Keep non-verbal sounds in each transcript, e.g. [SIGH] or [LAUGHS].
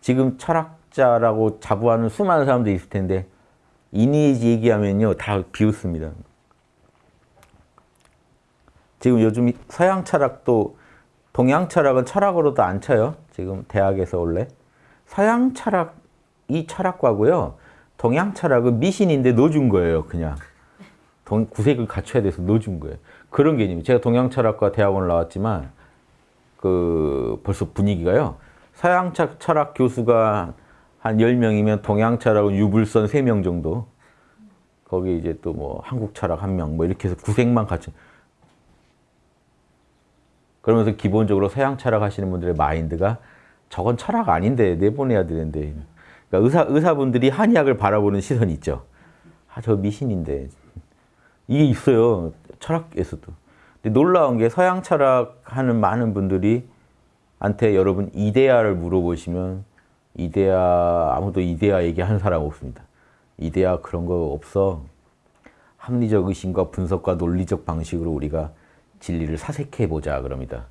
지금 철학자라고 자부하는 수많은 사람들이 있을 텐데 이니지 얘기하면요 다 비웃습니다. 지금 요즘 서양 철학도 동양 철학은 철학으로도 안 쳐요. 지금 대학에서 원래. 서양 철학이 철학과고요. 동양 철학은 미신인데 넣어준 거예요. 그냥. 동, 구색을 갖춰야 돼서 넣어준 거예요. 그런 개념이. 제가 동양 철학과 대학원을 나왔지만 그 벌써 분위기가요. 서양 철학 교수가 한 10명이면 동양 철학은 유불선 3명 정도. 거기 이제 또 뭐 한국 철학 1명 뭐 이렇게 해서 구색만 갖춰. 그러면서 기본적으로 서양 철학 하시는 분들의 마인드가 저건 철학 아닌데 내보내야 되는데 그러니까 의사, 의사분들이 한의학을 바라보는 시선이 있죠. 아, 저 미신인데. 이게 있어요. 철학에서도. 근데 놀라운 게 서양 철학 하는 많은 분들이 한테 여러분 이데아를 물어보시면 이데아 아무도 이데아 얘기하는 사람 없습니다. 이데아 그런 거 없어. 합리적 의심과 분석과 논리적 방식으로 우리가 진리를 사색해 보자 그럽니다.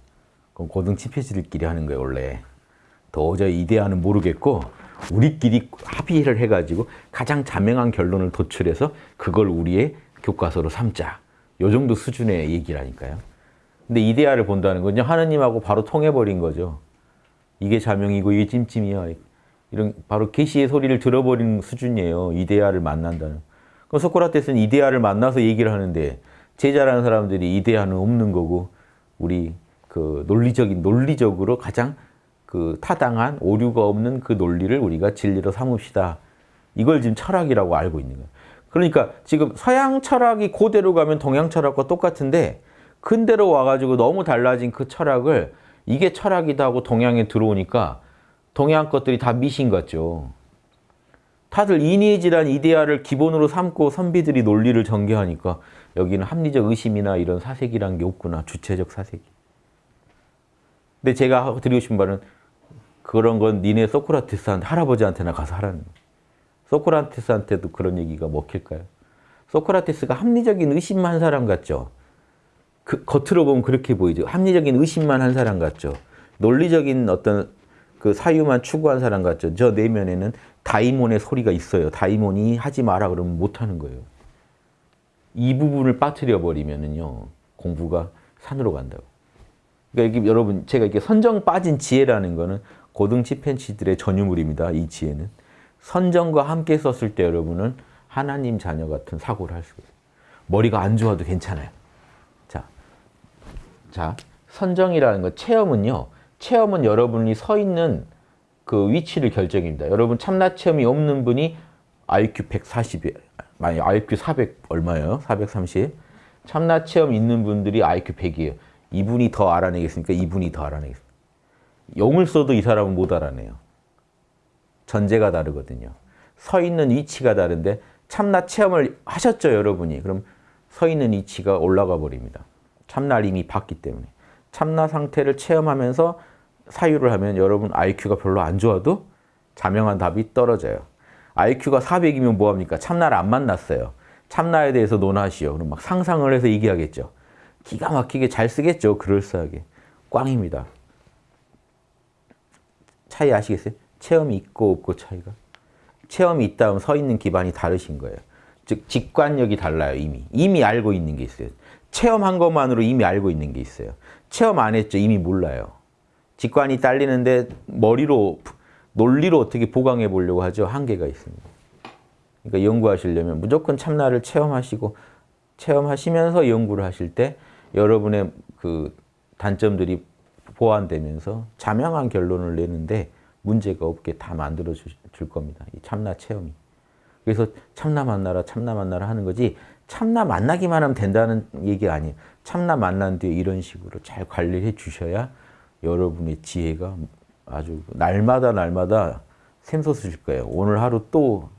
그럼 고등 치패지들끼리 하는 거예요 원래. 도저히 이데아는 모르겠고 우리끼리 합의를 해가지고 가장 자명한 결론을 도출해서 그걸 우리의 교과서로 삼자. 요 정도 수준의 얘기라니까요. 근데 이데아를 본다는 건요 하느님하고 바로 통해버린 거죠. 이게 자명이고 이게 찜찜이야. 이런 바로 계시의 소리를 들어버린 수준이에요. 이데아를 만난다는. 그럼 소크라테스는 이데아를 만나서 얘기를 하는데 제자라는 사람들이 이데아는 없는 거고 우리 그 논리적인 논리적으로 가장 그 타당한 오류가 없는 그 논리를 우리가 진리로 삼읍시다. 이걸 지금 철학이라고 알고 있는 거예요. 그러니까 지금 서양 철학이 고대로 가면 동양 철학과 똑같은데 근대로 와가지고 너무 달라진 그 철학을 이게 철학이다 하고 동양에 들어오니까 동양 것들이 다 미신 같죠. 다들 이니에지란 이데아를 기본으로 삼고 선비들이 논리를 전개하니까 여기는 합리적 의심이나 이런 사색이란 게 없구나. 주체적 사색이. 근데 제가 드리고 싶은 말은 그런 건 니네 소크라테스한테 할아버지한테나 가서 하라는 소크라테스한테도 그런 얘기가 먹힐까요? 소크라테스가 합리적인 의심만 한 사람 같죠? 그, 겉으로 보면 그렇게 보이죠. 합리적인 의심만 한 사람 같죠. 논리적인 어떤 그 사유만 추구한 사람 같죠. 저 내면에는 다이몬의 소리가 있어요. 다이몬이 하지 마라 그러면 못하는 거예요. 이 부분을 빠뜨려 버리면은요 공부가 산으로 간다고. 그러니까 이게 여러분 제가 이렇게 선정 빠진 지혜라는 거는 고등 치펜치들의 전유물입니다. 이 지혜는 선정과 함께 썼을 때 여러분은 하나님 자녀 같은 사고를 할 수가 있어요. 머리가 안 좋아도 괜찮아요. 자, 자 선정이라는 거 체험은요. 체험은 여러분이 서 있는 그 위치를 결정입니다. 여러분 참나 체험이 없는 분이 IQ 140이 만약 IQ 400 얼마예요? 430. 참나 체험 있는 분들이 IQ 100이에요. 이분이 더 알아내겠습니까? 이분이 더 알아내겠습니까? 용을 써도 이 사람은 못 알아내요. 전제가 다르거든요. 서 있는 위치가 다른데 참나 체험을 하셨죠, 여러분이. 그럼 서 있는 위치가 올라가 버립니다. 참나 이미 봤기 때문에. 참나 상태를 체험하면서 사유를 하면 여러분 IQ가 별로 안 좋아도 자명한 답이 떨어져요. IQ가 400이면 뭐합니까? 참나를 안 만났어요. 참나에 대해서 논하시오. 그럼 막 상상을 해서 얘기하겠죠. 기가 막히게 잘 쓰겠죠. 그럴싸하게. 꽝입니다. 차이 아시겠어요? 체험이 있고 없고 차이가. 체험이 있다 하면 서 있는 기반이 다르신 거예요. 즉 직관력이 달라요. 이미. 이미 알고 있는 게 있어요. 체험한 것만으로 이미 알고 있는 게 있어요. 체험 안 했죠. 이미 몰라요. 직관이 딸리는데 머리로 논리로 어떻게 보강해 보려고 하죠. 한계가 있습니다. 그러니까 연구하시려면 무조건 참나를 체험하시고 체험하시면서 연구를 하실 때 여러분의 그 단점들이 보완되면서 자명한 결론을 내는데 문제가 없게 다 만들어 줄 겁니다. 이 참나 체험이. 그래서 참나 만나라 참나 만나라 하는 거지 참나 만나기만 하면 된다는 얘기 아니에요. 참나 만난 뒤에 이런 식으로 잘 관리해 주셔야 여러분의 지혜가 아주 날마다 날마다 샘솟으실 거예요. 오늘 하루 또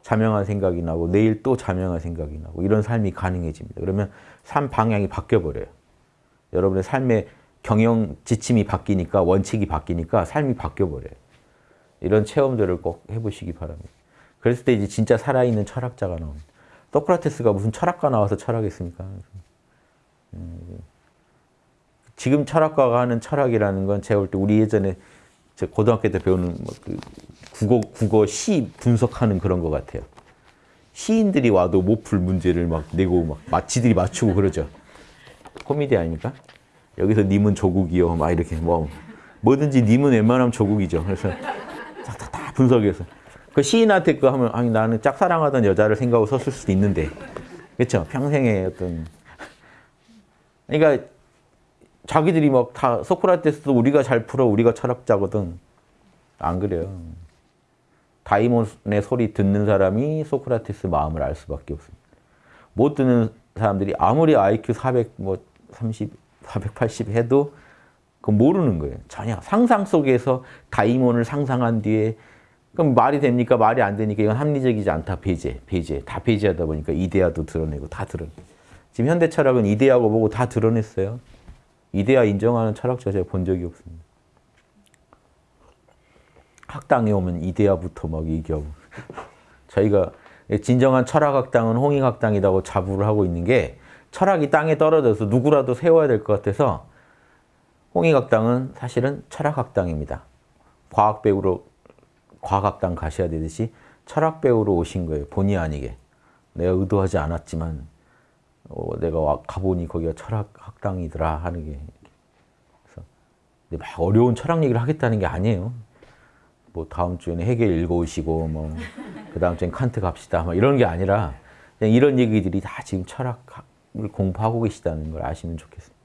자명한 생각이 나고 내일 또 자명한 생각이 나고 이런 삶이 가능해집니다. 그러면 삶 방향이 바뀌어버려요. 여러분의 삶의 경영 지침이 바뀌니까 원칙이 바뀌니까 삶이 바뀌어버려요. 이런 체험들을 꼭 해보시기 바랍니다. 그랬을 때 이제 진짜 살아있는 철학자가 나옵니다. 소크라테스가 무슨 철학가 나와서 철학했습니까? 음, 지금 철학가가 하는 철학이라는 건 제가 볼 때 우리 예전에 제 고등학교 때 배우는 뭐 그 국어 국어 시 분석하는 그런 것 같아요. 시인들이 와도 못 풀 문제를 막 내고 막 마치들이 맞추고 그러죠. 코미디 아닙니까? 여기서 님은 조국이요. 막 이렇게 뭐 뭐든지 님은 웬만하면 조국이죠. 그래서 다, 다 분석해서 그 시인한테 그 하면 아니 나는 짝사랑하던 여자를 생각하고 썼을 수도 있는데 그렇죠. 평생의 어떤 그러니까 자기들이 막 다 소크라테스도 우리가 잘 풀어 우리가 철학자거든 안 그래요. 다이몬의 소리 듣는 사람이 소크라테스 마음을 알 수밖에 없습니다. 못 듣는 사람들이 아무리 IQ 400, 뭐 30, 480 해도 그 모르는 거예요. 전혀 상상 속에서 다이몬을 상상한 뒤에 그럼 말이 됩니까? 말이 안 되니까 이건 합리적이지 않다. 배제, 배제. 다 배제하다 보니까 이데아도 드러내고 다 드러내. 지금 현대 철학은 이데아고 보고 다 드러냈어요. 이데아 인정하는 철학자 제가 본 적이 없습니다. 학당에 오면 이데아부터 막 얘기하고 [LAUGHS] 저희가 진정한 철학학당은 홍익학당이라고 자부를 하고 있는 게 철학이 땅에 떨어져서 누구라도 세워야 될 것 같아서 홍익학당은 사실은 철학학당입니다. 과학 배우로 과학학당 가셔야 되듯이 철학 배우로 오신 거예요. 본의 아니게. 내가 의도하지 않았지만 어, 내가 와- 가보니 거기가 철학학당이더라 하는 게 그래서 근데 막 어려운 철학 얘기를 하겠다는 게 아니에요. 뭐 다음 주에는 해겔 읽어오시고 뭐 그 다음 주엔 칸트 갑시다 막 이런 게 아니라 그냥 이런 얘기들이 다 지금 철학을 공부하고 계시다는 걸 아시면 좋겠습니다.